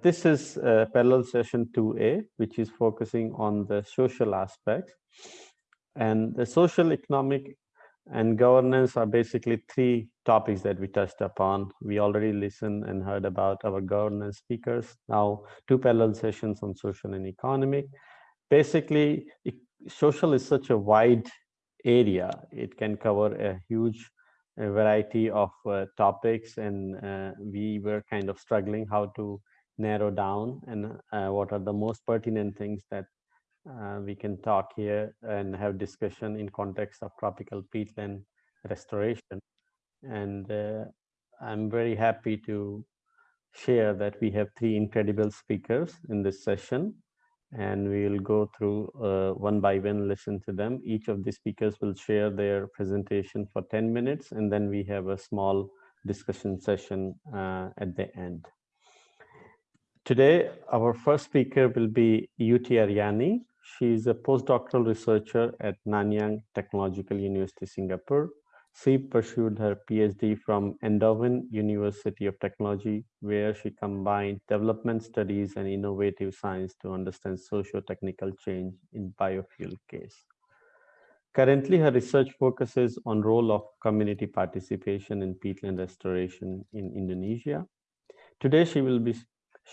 This is parallel session 2A, which is focusing on the social aspects. And the social, economic, and governance are basically three topics that we touched upon. We already listened and heard about our governance speakers. Now, two parallel sessions on social and economic. Basically, social is such a wide area. It can cover a huge variety of uh, topics and uh, we were kind of struggling how to narrow down and uh, what are the most pertinent things that uh, we can talk here and have discussion in context of tropical peatland restoration. And uh, I'm very happy to share that we have three incredible speakers in this session and we will go through uh, one by one, listen to them. Each of the speakers will share their presentation for 10 minutes and then we have a small discussion session uh, at the end. Today, our first speaker will be Yuti Ariani. She is a postdoctoral researcher at Nanyang Technological University, Singapore. She pursued her PhD from Eindhoven University of Technology, where she combined development studies and innovative science to understand socio-technical change in biofuel case. Currently, her research focuses on role of community participation in peatland restoration in Indonesia. Today, she will be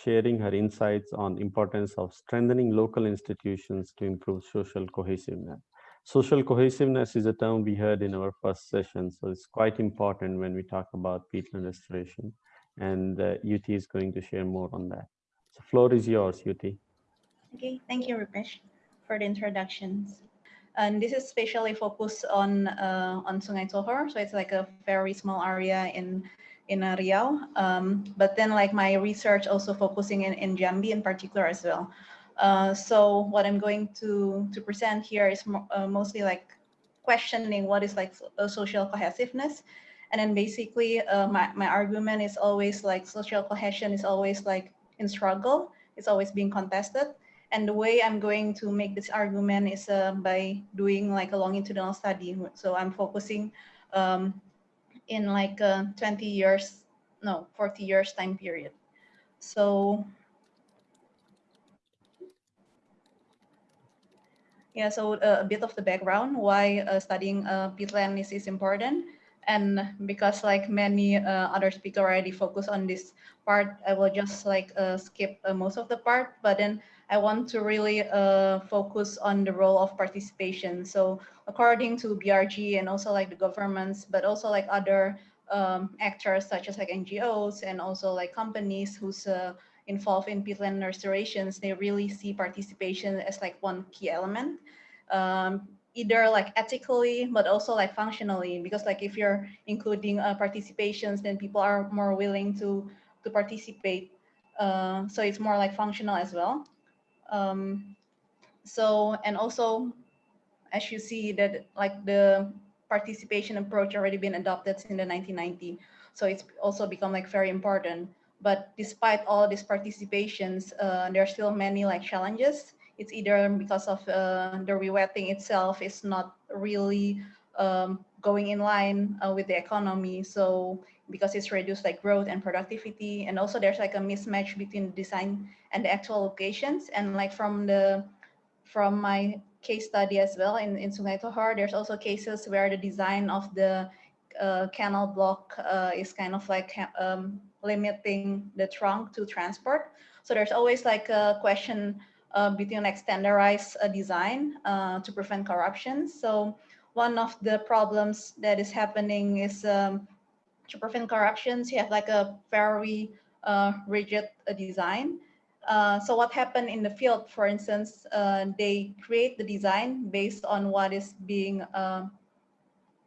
sharing her insights on importance of strengthening local institutions to improve social cohesiveness. Social cohesiveness is a term we heard in our first session, so it's quite important when we talk about peatland restoration. And uh, Yuti is going to share more on that. So floor is yours, Yuti. Okay, thank you, Rupesh, for the introductions. And this is especially focused on uh, on Sungai Tohor, so it's like a very small area in in uh, Riau. Um, but then like my research also focusing in, in Jambi in particular as well. Uh, so what I'm going to, to present here is mo uh, mostly like questioning what is like a social cohesiveness. And then basically uh, my, my argument is always like social cohesion is always like in struggle. It's always being contested. And the way I'm going to make this argument is uh, by doing like a longitudinal study. So I'm focusing um, in like a 20 years, no, 40 years time period. So yeah, so uh, a bit of the background why uh, studying uh, peatland is, is important. And because like many uh, other speakers already focus on this part, I will just like uh, skip uh, most of the part, but then I want to really uh, focus on the role of participation. So according to BRG and also like the governments, but also like other um, actors such as like NGOs and also like companies who's uh, involved in peatland restorations, they really see participation as like one key element. Um, either like ethically, but also like functionally, because like if you're including uh, participations, then people are more willing to to participate. Uh, so it's more like functional as well. Um, so, and also, as you see that like the participation approach already been adopted in the 1990. So it's also become like very important. But despite all these participations, uh, there are still many like challenges. It's either because of uh, the rewetting itself is not really um, going in line uh, with the economy. So because it's reduced like growth and productivity. And also there's like a mismatch between the design and the actual locations. And like from the from my case study as well in, in Sungai Tohor, there's also cases where the design of the uh, canal block uh, is kind of like um, limiting the trunk to transport. So there's always like a question uh, between like standardized design uh, to prevent corruption. So one of the problems that is happening is um, to prevent corruptions, you have like a very uh, rigid uh, design. Uh, so what happened in the field, for instance, uh, they create the design based on what is being uh,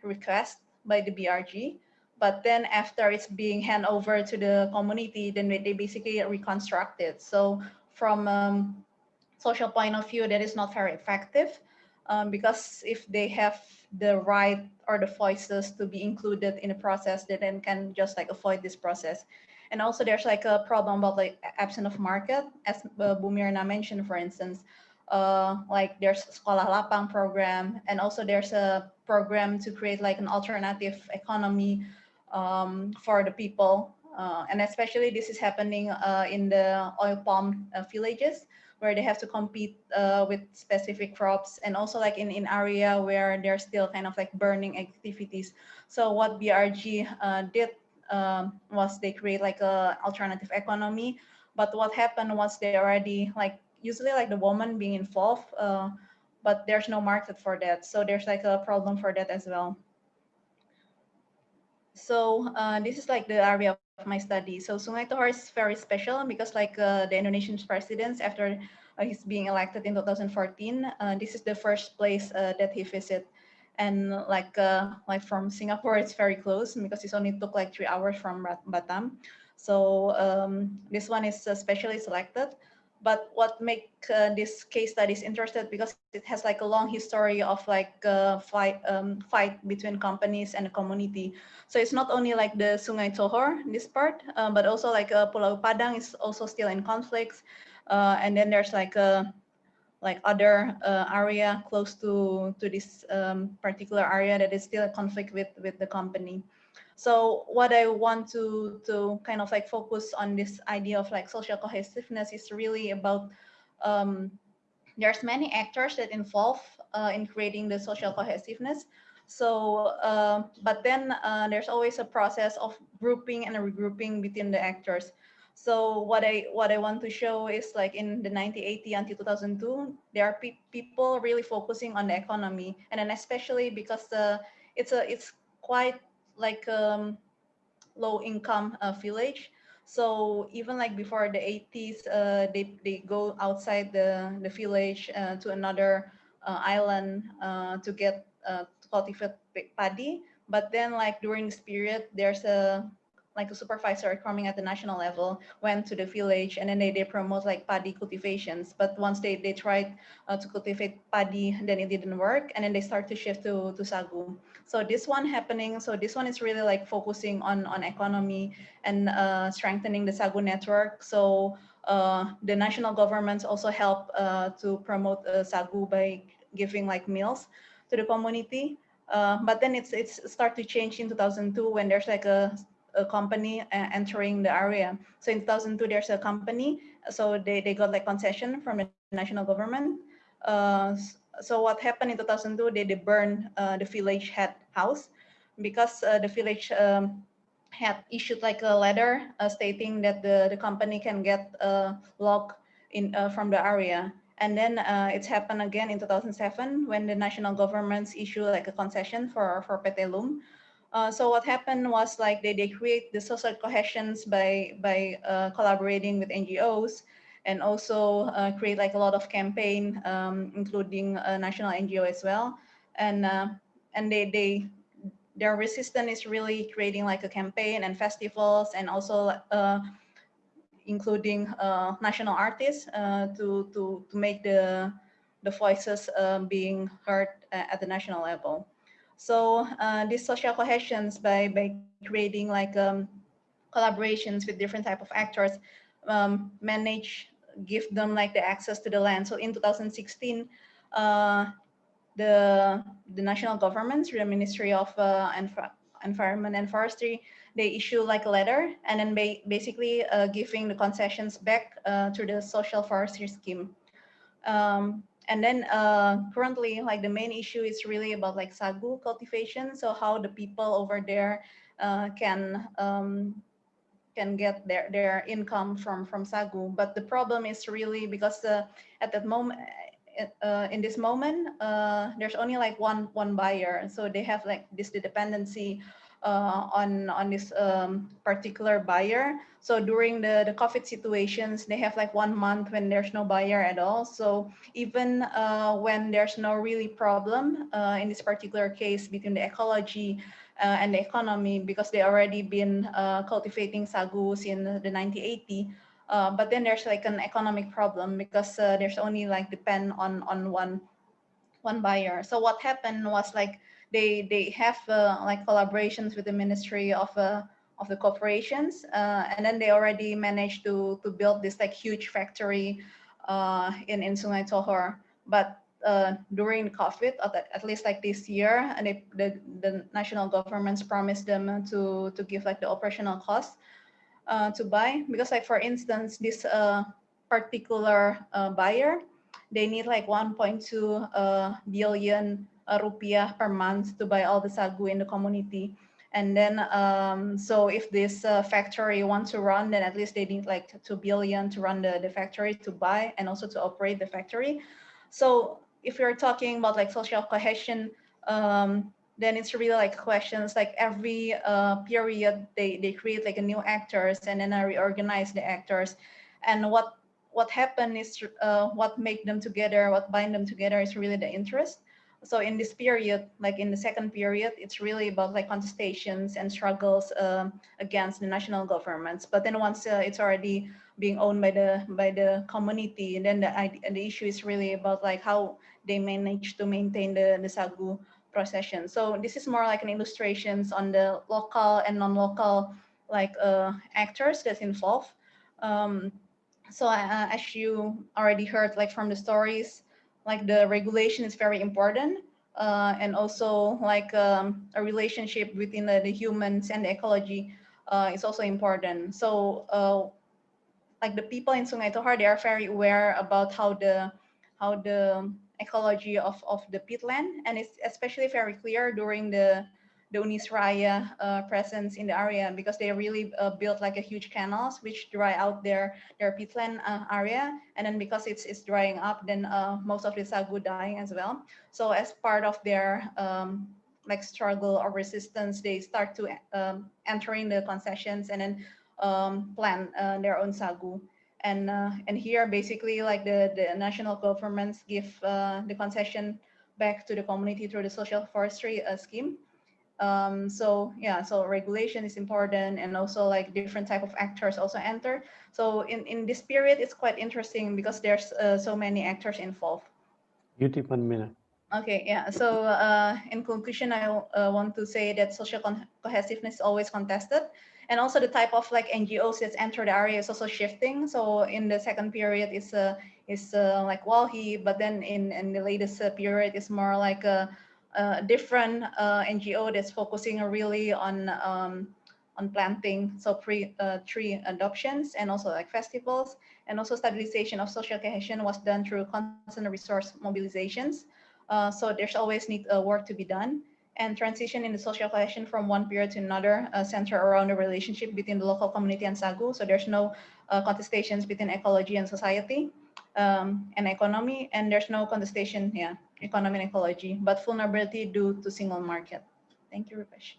requested by the BRG. But then after it's being hand over to the community, then they basically reconstruct it. So from um, social point of view, that is not very effective um, because if they have the right or the voices to be included in the process, they then can just like avoid this process. And also there's like a problem about like absence of market, as uh, Bu Mirna mentioned, for instance, uh, like there's Sekolah Lapang program, and also there's a program to create like an alternative economy um, for the people. Uh, and especially this is happening uh, in the oil palm uh, villages where they have to compete uh, with specific crops and also like in in area where there's still kind of like burning activities. So what BRG uh, did um, was they create like a alternative economy. But what happened was they already like usually like the woman being involved, uh, but there's no market for that. So there's like a problem for that as well. So uh, this is like the area my study. So Sungai Tohor is very special because like uh, the Indonesian presidents after uh, he's being elected in 2014, uh, this is the first place uh, that he visited. And like uh, like from Singapore, it's very close because it only took like three hours from Batam. So um, this one is specially selected. But what make uh, this case studies interested because it has like a long history of like uh, fight um, fight between companies and the community. So it's not only like the Sungai Tohor, this part, uh, but also like uh, Pulau Padang is also still in conflicts. Uh, and then there's like a like other uh, area close to to this um, particular area that is still a conflict with with the company. So what I want to, to kind of like focus on this idea of like social cohesiveness is really about um, there's many actors that involve uh, in creating the social cohesiveness. So, uh, but then uh, there's always a process of grouping and regrouping between the actors. So what I what I want to show is like in the 1980 until 2002, there are pe people really focusing on the economy, and then especially because the it's a it's quite like um, low income uh, village. So even like before the 80s, uh, they, they go outside the, the village uh, to another uh, island uh, to get uh, to cultivate paddy. But then like during this period, there's a like a supervisor coming at the national level went to the village and then they, they promote like paddy cultivations. But once they, they tried uh, to cultivate paddy, then it didn't work. And then they start to shift to, to sagu. So this one happening, so this one is really like focusing on, on economy and uh, strengthening the sagu network. So uh, the national governments also help uh, to promote uh, sagu by giving like meals to the community. Uh, but then it's it's start to change in 2002 when there's like a a company uh, entering the area. So in 2002, there's a company. So they, they got like concession from the national government. Uh, so what happened in 2002, they, they burned uh, the village head house because uh, the village um, had issued like a letter uh, stating that the, the company can get a log in uh, from the area. And then uh, it's happened again in 2007 when the national governments issue like a concession for, for PT. Uh, so what happened was like they, they create the social cohesions by by uh, collaborating with NGOs and also uh, create like a lot of campaign, um, including national NGO as well. And uh, and they they their resistance is really creating like a campaign and festivals and also uh, including national artists to to to make the the voices being heard at the national level. So uh, these social cohesions by, by creating like um, collaborations with different type of actors, um, manage, give them like the access to the land. So in 2016, uh, the, the national governments, through the Ministry of uh, Env Environment and Forestry, they issue like a letter and then ba basically uh, giving the concessions back uh, to the social forestry scheme. Um, and then uh, currently, like the main issue is really about like sagu cultivation. So how the people over there uh, can um, can get their their income from from sagu. But the problem is really because uh, at that moment, uh, in this moment, uh, there's only like one one buyer. So they have like this dependency uh, on on this um, particular buyer. So during the the COVID situations, they have like one month when there's no buyer at all. So even uh, when there's no really problem uh, in this particular case between the ecology uh, and the economy, because they already been uh, cultivating sagu in the 1980. Uh, but then there's like an economic problem because there's only like depend on on one one buyer. So what happened was like they they have uh, like collaborations with the Ministry of uh, of the corporations, uh, and then they already managed to to build this like huge factory in in Sungai Tohor. But uh, during COVID, at, least like this year, and they, the the national governments promised them to to give like the operational costs. uh, to buy because like for instance this uh, particular buyer they need like 1.2 uh, billion uh, rupiah per month to buy all the sagu in the community. And then um, so if this uh, factory wants to run then at least they need like 2 billion to run the, the factory to buy and also to operate the factory. So if you're talking about like social cohesion um, then it's really like questions like every uh, period they, they create like a new actors and then I reorganize the actors. And what what happened is uh, what make them together what bind them together is really the interest so in this period like in the second period it's really about like contestations and struggles um, against the national governments but then once uh, it's already being owned by the by the community and then the, the issue is really about like how they manage to maintain the, the sagu procession. So this is more like an illustrations on the local and non-local like uh, actors that's involved. Um, so uh, as you already heard like from the stories, like the regulation is very important. Uh, and also like um, a relationship between the, the, humans and the ecology uh, is also important. So uh, like the people in Sungai Tohor, they are very aware about how the how the ecology of, of the peatland. And it's especially very clear during the, the Unis Raya uh, presence in the area because they really uh, built like a huge canals which dry out their, their peatland uh, area. And then because it's, it's drying up, then uh, most of the sagu dying as well. So as part of their um, like struggle or resistance, they start to um, entering the concessions and then um, plant uh, their own sagu and uh, and here basically like the the national governments give the concession back to the community through the social forestry scheme um, so yeah so regulation is important and also like different type of actors also enter. So in in this period it's quite interesting because there's uh, so many actors involved. You one minute. Okay yeah so uh, in conclusion i uh, want to say that social cohesiveness is always contested. And also the type of like NGOs that's entered the area is also shifting. So in the second period is uh, is uh, like WALHI, but then in, in the latest uh, period it's more like a, a different uh, NGO that's focusing really on um, on planting, so pre uh, tree adoptions and also like festivals and also stabilization of social cohesion was done through constant resource mobilizations. Uh, so there's always need work to be done and transition in the social cohesion from one period to another uh, center around the relationship between the local community and SAGU. So there's no uh, contestations between ecology and society um, and economy, and there's no contestation, yeah, economy and ecology, but vulnerability due to single market. Thank you, Rupesh.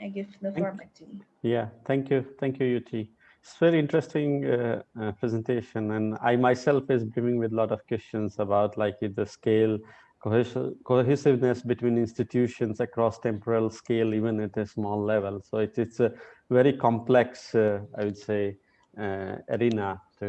I give the floor back to you. Yeah, thank you. Thank you, Yuti. It's very interesting uh, uh, presentation, and I myself is brimming with a lot of questions about like the scale cohesiveness between institutions across temporal scale, even at a small level. So it, it's a very complex, uh, I would say, uh, arena to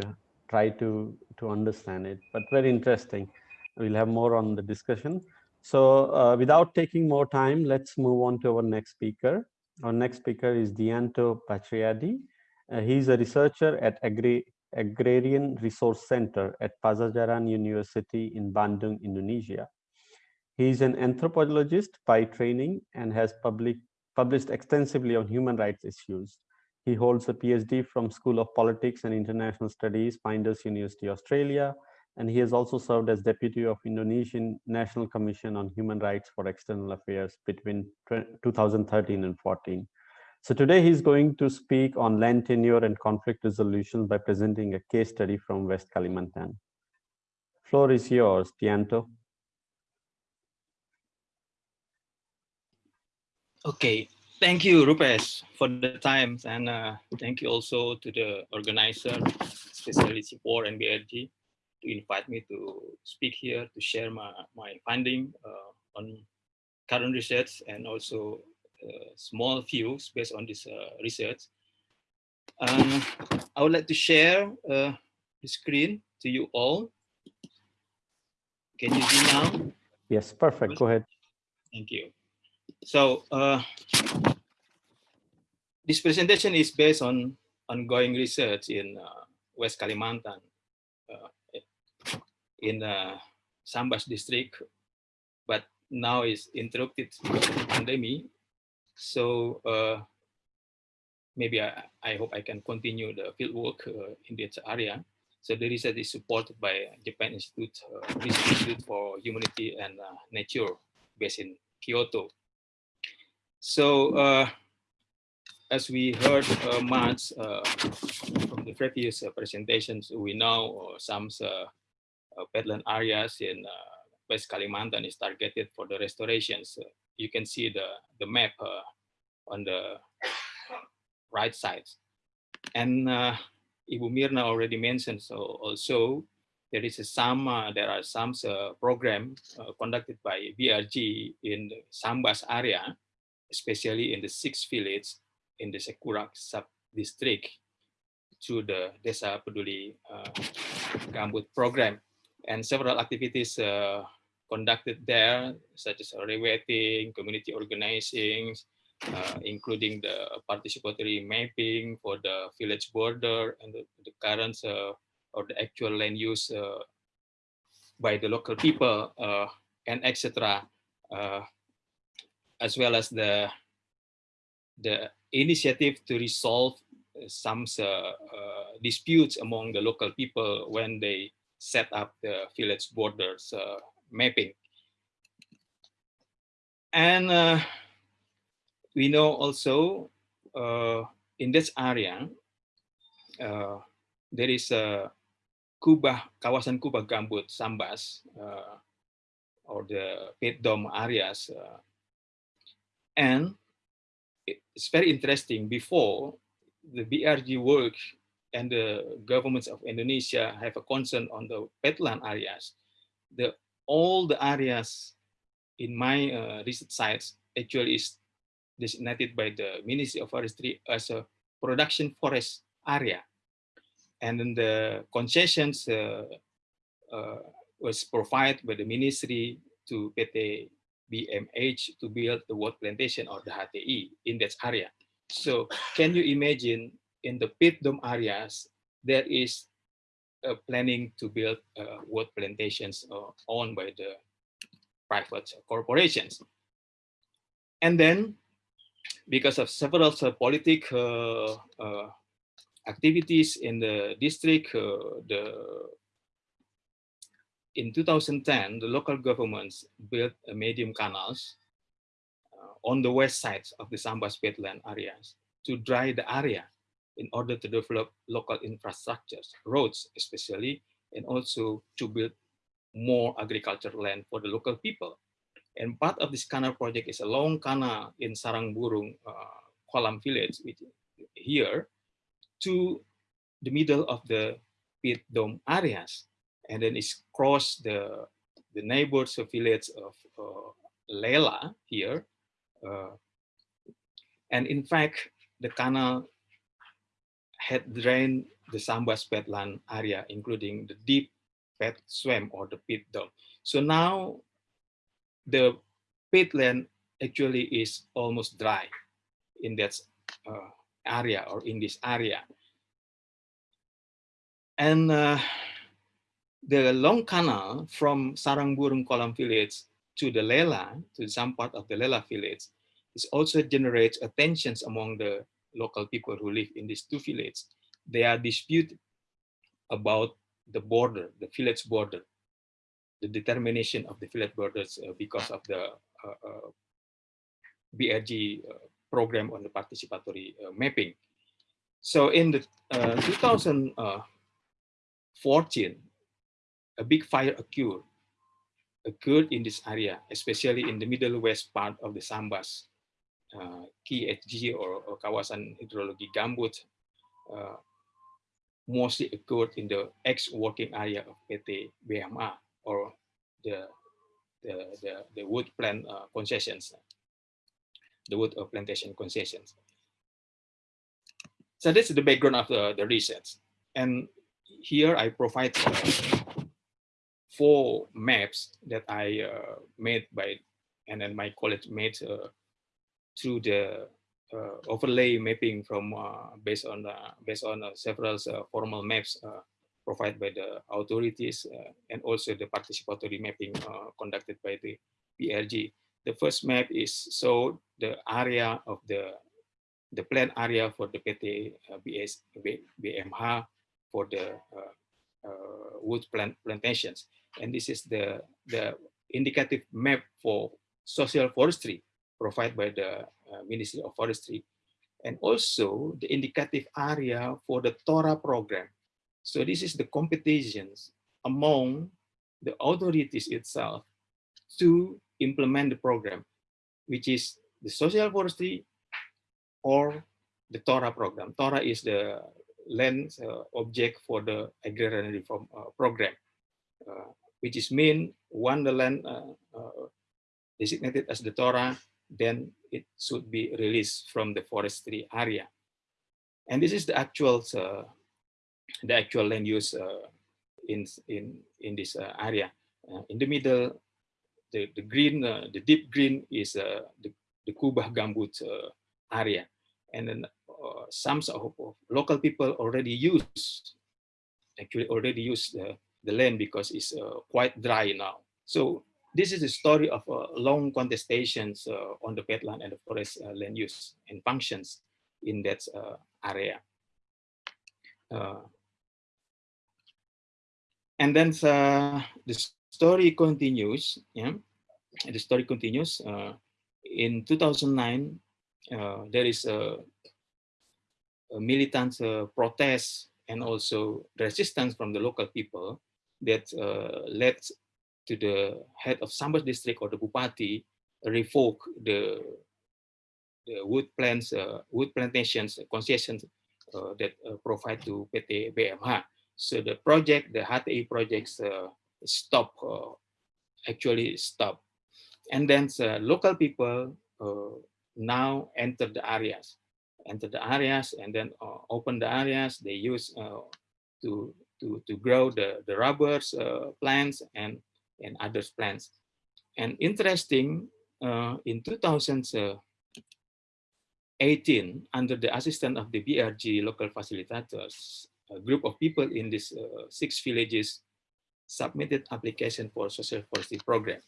try to, to understand it, but very interesting. We'll have more on the discussion. So uh, without taking more time, let's move on to our next speaker. Our next speaker is Dianto Bachriadi. Uh, he's a researcher at Agri Agrarian Resource Center at Padjadjaran University in Bandung, Indonesia. He is an anthropologist by training and has public, published extensively on human rights issues. He holds a PhD from School of Politics and International Studies, Flinders University, Australia, and he has also served as deputy of Indonesian National Commission on Human Rights for External Affairs between 2013 and 14. So today he's going to speak on land tenure and conflict resolution by presenting a case study from West Kalimantan. Floor is yours, Dianto. Okay, thank you, Rupesh, for the time, and uh, thank you also to the organizer, especially CIFOR and BRG, to invite me to speak here to share my, my finding uh, on current research and also uh, small views based on this uh, research. Um, I would like to share uh, the screen to you all. Can you see now? Yes, perfect. Go ahead. Thank you. So uh, this presentation is based on ongoing research in uh, West Kalimantan, in uh, Sambas district, but now is interrupted pandemic. So uh, maybe I, I hope I can continue the field work uh, in this area. So the research is supported by Japan Institute, uh, Institute for Humanity and uh, Nature based in Kyoto. So uh, as we heard uh, much uh, from the previous presentations, we know some uh, peatland areas in West Kalimantan is targeted for the restorations. you can see the, the map on the right side. And Ibu Mirna already mentioned so also there is a some uh, there are some uh, program uh, conducted by BRG in Sambas area, especially in the six villages in the Sekurak sub-district through the Desa Peduli uh, Gambut program. And several activities uh, conducted there, such as rewetting, community organizing, uh, including the participatory mapping for the village border and the, the current uh, or the actual land use uh, by the local people uh, and etc. Uh, as well as the the initiative to resolve some disputes among the local people when they set up the village borders uh, mapping. And we know also in this area, there is a Kubah, kawasan Kubah Gambut, Sambas, uh, or the peat dome areas. Uh, and it's very interesting before the BRG work and the governments of Indonesia have a concern on the peatland areas, the all the areas in my uh, research sites actually is designated by the Ministry of Forestry as a production forest area. And then the concessions uh, uh, was provided by the ministry to PT BMH to build the wood plantation or the HTI in that area. So can you imagine in the peat dome areas, there is a planning to build uh, wood plantations uh, owned by the private corporations. And then because of several uh, political uh, activities in the district, uh, the in 2010, the local governments built medium canals uh, on the west sides of the Sambas peatland areas to dry the area in order to develop local infrastructures, roads especially, and also to build more agricultural land for the local people. And part of this canal project is a long canal in Sarangburung uh, Kolam village, which here, to the middle of the peat dome areas and then it's cross the the neighbors village of uh, Lela here. Uh, and in fact, the canal had drained the Sambas peatland area, including the deep peat swamp or the peat dome. So now the peatland actually is almost dry in that uh, area or in this area. And uh, the long canal from Sarangburung Kolam village to the Lela, to some part of the Lela village, is also generates tensions among the local people who live in these two villages. They are disputed about the border, the village border, the determination of the village borders uh, because of the uh, uh, BRG uh, program on the participatory uh, mapping. So in the uh, 2014, a big fire occurred, occurred in this area, especially in the middle west part of the Sambas, uh, KHG or, or Kawasan Hydrologi Gambut, uh, mostly occurred in the ex-working area of PT BMH or the, the, the, the wood plant uh, concessions, the wood plantation concessions. So this is the background of the, the research. And here I provide four maps that I uh, made by, and then my colleague made uh, through the uh, overlay mapping from uh, based on based on uh, several uh, formal maps uh, provided by the authorities uh, and also the participatory mapping conducted by the BRG. The first map is so the area of the the planned area for the PT BS, BMH for the wood plant plantations. And this is the, the indicative map for social forestry provided by the uh, Ministry of Forestry. And also the indicative area for the TORA program. So this is the competitions among the authorities itself to implement the program, which is the social forestry or the TORA program. TORA is the land uh, object for the agrarian reform uh, program, uh, which is mean one the land uh, uh, designated as the TORA, then it should be released from the forestry area. And this is the actual uh, the actual land use in in in this area. in the middle, the the green, the deep green is the the Kubah Gambut area, and then uh, some of, of local people already use, actually already use the, the land because it's uh, quite dry now. So this is the story of uh, long contestations uh, on the peatland and the forest uh, land use and functions in that uh, area. and then the story continues. Yeah, the story continues. in 2009, there is a militant uh, protests and also resistance from the local people that uh, led to the head of Sambas district or the Bupati revoke the, the wood plants, uh, wood plantations concessions uh, that uh, provide to PT BMH. So the project, the HTI projects uh, stop, actually stop. And then local people now enter the areas enter the areas and then uh, open the areas they use uh, to to to grow the the rubbers uh, plants and and other plants and interesting uh, in 2018 under the assistance of the BRG local facilitators a group of people in these uh, six villages submitted application for social forestry program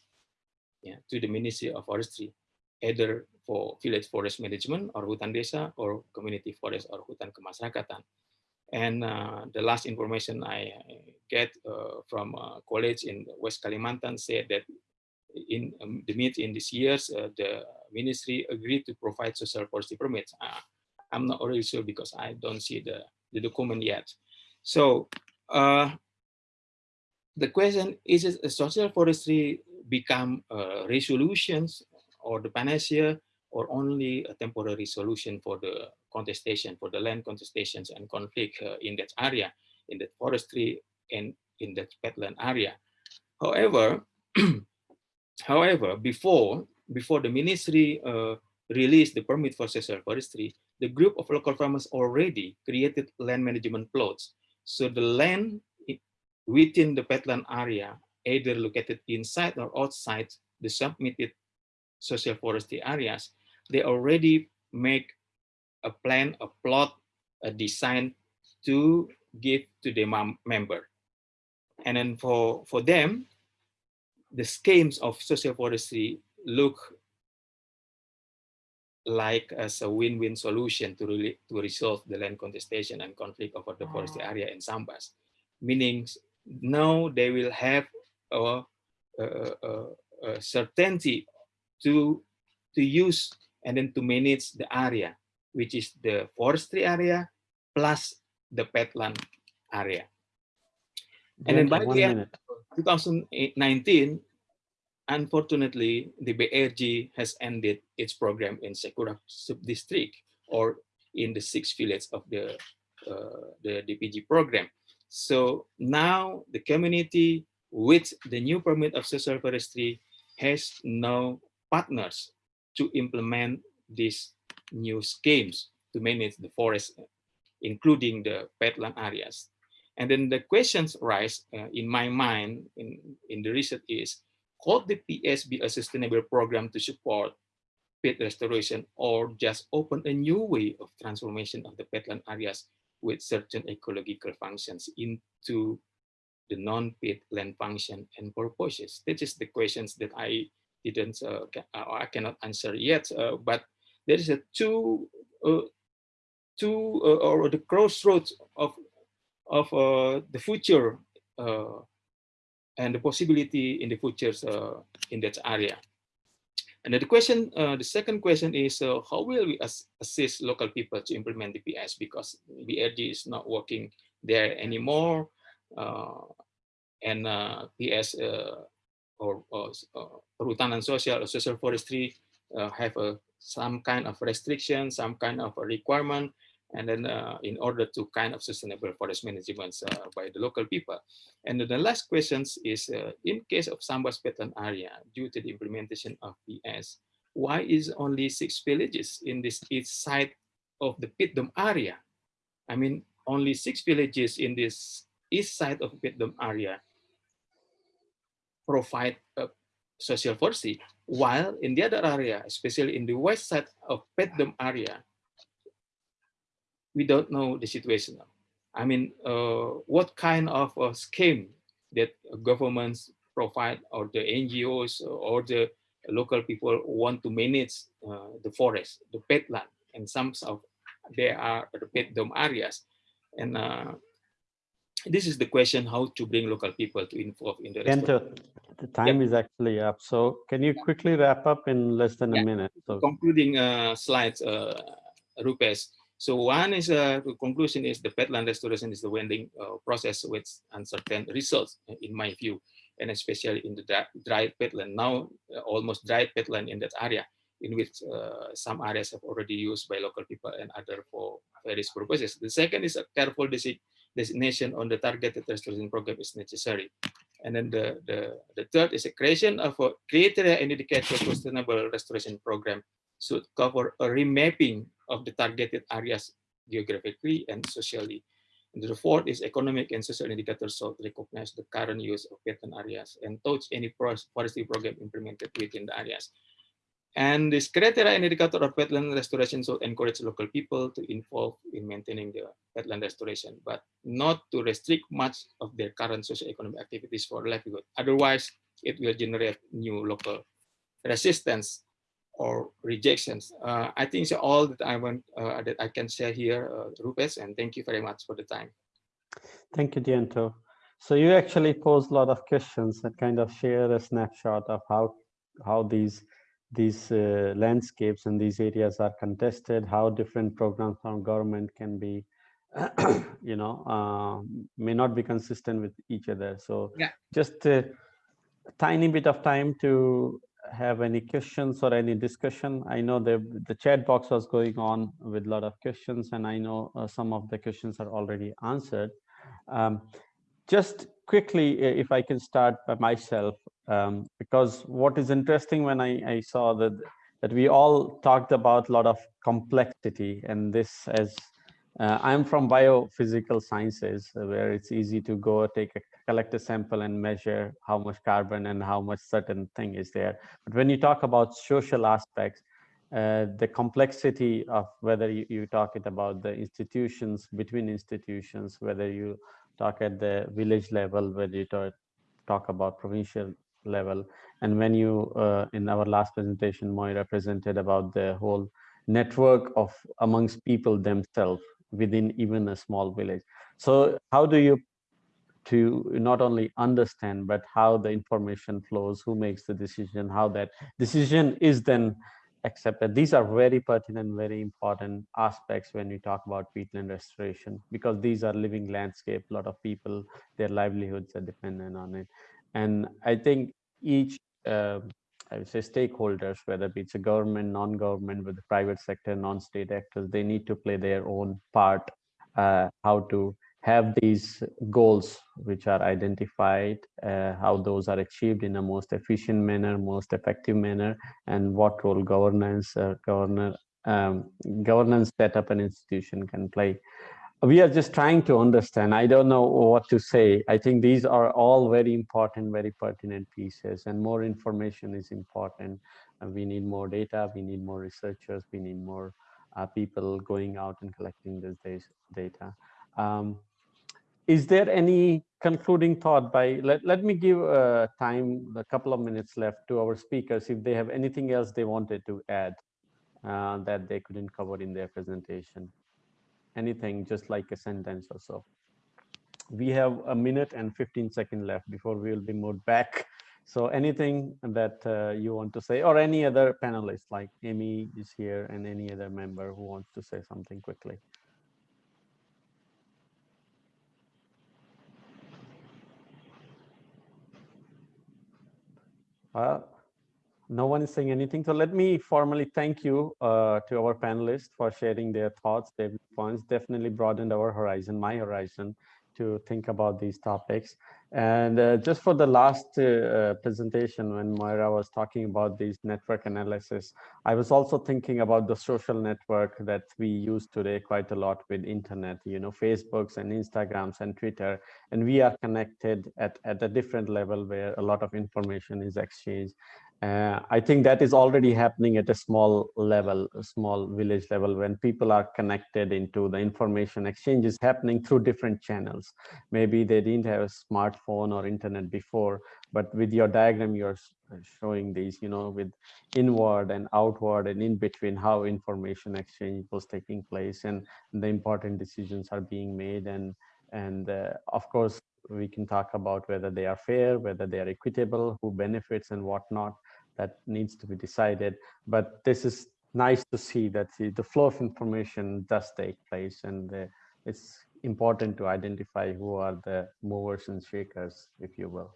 yeah, to the Ministry of Forestry either for village forest management or hutan desa or community forest or hutan kemasyarakatan. And uh, the last information I get uh, from a college in West Kalimantan said that in um, the mid in these years, uh, the ministry agreed to provide social forestry permits. I'm not really sure because I don't see the, the document yet. So the question is, is social forestry become uh, resolutions or the panacea or only a temporary solution for the contestation, for the land contestations and conflict uh, in that area, in that forestry and in that peatland area. However, however, before before the ministry uh, released the permit for social forestry, the group of local farmers already created land management plots. So the land within the peatland area, either located inside or outside the submitted social forestry areas, they already make a plan, a plot, a design to give to the member. And then for, for them, the schemes of social forestry look like as a win-win solution to, really, to resolve the land contestation and conflict over the forestry area in Sambas. Meaning now they will have a, a, a, a certainty to, to use and then to manage the area, which is the forestry area plus the peatland area. And then by the end of 2019, unfortunately, the BRG has ended its program in Sekura sub-district or in the six villages of the, uh, the DPG program. So now the community with the new permit of social forestry has no partners to implement these new schemes to manage the forest, including the peatland areas. And then the questions rise uh, in my mind in, in the research is, could the PS be a sustainable program to support peat restoration or just open a new way of transformation of the peatland areas with certain ecological functions into the non-peat land function and purposes? That is the questions that I didn't uh, uh, I cannot answer yet. Uh, but there is a two uh, two uh, or the crossroads of of uh, the future uh, and the possibility in the futures uh, in that area. And the question, uh, the second question is uh, how will we as assist local people to implement the PS because BRG is not working there anymore, and PS or, or perhutanan social or social forestry have a, some kind of restriction, some kind of a requirement and then uh, in order to kind of sustainable forest management uh, by the local people. And the last questions is, uh, in case of Sambas wetland area, due to the implementation of PS, why is only six villages in this east side of the Pitdom area? I mean, only six villages in this east side of Pitdom area provide a social forestry, while in the other area, especially in the west side of Pitdom area, we don't know the situation. I mean, uh, what kind of a scheme that governments provide or the NGOs or the local people want to manage uh, the forest, the peatland, and some of there are the peat dome areas. And uh, this is the question how to bring local people to involve in the Enter, the time yep. is actually up. So can you quickly wrap up in less than yeah. a minute? So concluding uh, slides, uh, Rupesh. So one is uh, the conclusion is the peatland restoration is the wending uh, process with uncertain results in my view, and especially in the dry, dry peatland. Now uh, almost dry peatland in that area, in which uh, some areas have already used by local people and other for various purposes. The second is a careful designation on the targeted restoration program is necessary. And then the, the, the third is a creation of a criteria and indicator sustainable restoration program should cover a remapping of the targeted areas geographically and socially. And the fourth is economic and social indicators should recognize the current use of wetland areas and touch any forestry program implemented within the areas. And this criteria and indicator of wetland restoration should encourage local people to involve in maintaining the wetland restoration, but not to restrict much of their current socio-economic activities for livelihood. Otherwise, it will generate new local resistance or rejections. Uh, I think it's all that I want uh, that I can share here, uh, Rupesh, and thank you very much for the time. Thank you, Dianto. So you actually posed a lot of questions and kind of share a snapshot of how how these these uh, landscapes and these areas are contested, how different programs from government can be, you know, uh, may not be consistent with each other. So yeah. just a tiny bit of time to have any questions or any discussion. I know the, the chat box was going on with a lot of questions and I know uh, some of the questions are already answered. Um, just quickly, if I can start by myself, um, because what is interesting when I, I saw that that we all talked about a lot of complexity and this as uh, I'm from biophysical sciences, uh, where it's easy to go take a collect a sample and measure how much carbon and how much certain thing is there. But when you talk about social aspects, uh, the complexity of whether you, you talk it about the institutions between institutions, whether you talk at the village level, whether you talk, talk about provincial level, and when you uh, in our last presentation, Moira presented about the whole network of amongst people themselves within even a small village. So how do you to not only understand, but how the information flows, who makes the decision, how that decision is then accepted. These are very pertinent, very important aspects when we talk about peatland restoration, because these are living landscape. A lot of people, their livelihoods are dependent on it. And I think each, uh, I would say stakeholders, whether it's a government, non-government, with the private sector, non-state actors, they need to play their own part, uh, how to have these goals which are identified, uh, how those are achieved in a most efficient manner, most effective manner, and what role governance, uh, governor, um, governance setup an institution can play. We are just trying to understand. I don't know what to say. I think these are all very important, very pertinent pieces, and more information is important. Uh, we need more data. We need more researchers. We need more uh, people going out and collecting this data. Um, is there any concluding thought by let, let me give uh, time a couple of minutes left to our speakers if they have anything else they wanted to add uh, that they couldn't cover in their presentation? Anything, just like a sentence or so. We have a minute and 15 seconds left before we will be moved back. So anything that uh, you want to say or any other panelists like Amy is here and any other member who wants to say something quickly. Uh, no one is saying anything. So let me formally thank you uh, to our panelists for sharing their thoughts, their points, definitely broadened our horizon, my horizon to think about these topics. And uh, just for the last uh, presentation, when Moira was talking about these network analysis, I was also thinking about the social network that we use today quite a lot with internet, you know, Facebooks and Instagrams and Twitter, and we are connected at, at a different level where a lot of information is exchanged. Uh, I think that is already happening at a small level, a small village level, when people are connected into the information exchanges happening through different channels. Maybe they didn't have a smartphone or internet before, but with your diagram, you're showing these, you know, with inward and outward and in between how information exchange was taking place and the important decisions are being made. And, and uh, of course, we can talk about whether they are fair, whether they are equitable, who benefits and whatnot that needs to be decided. But this is nice to see that the, the flow of information does take place and uh, it's important to identify who are the movers and shakers, if you will.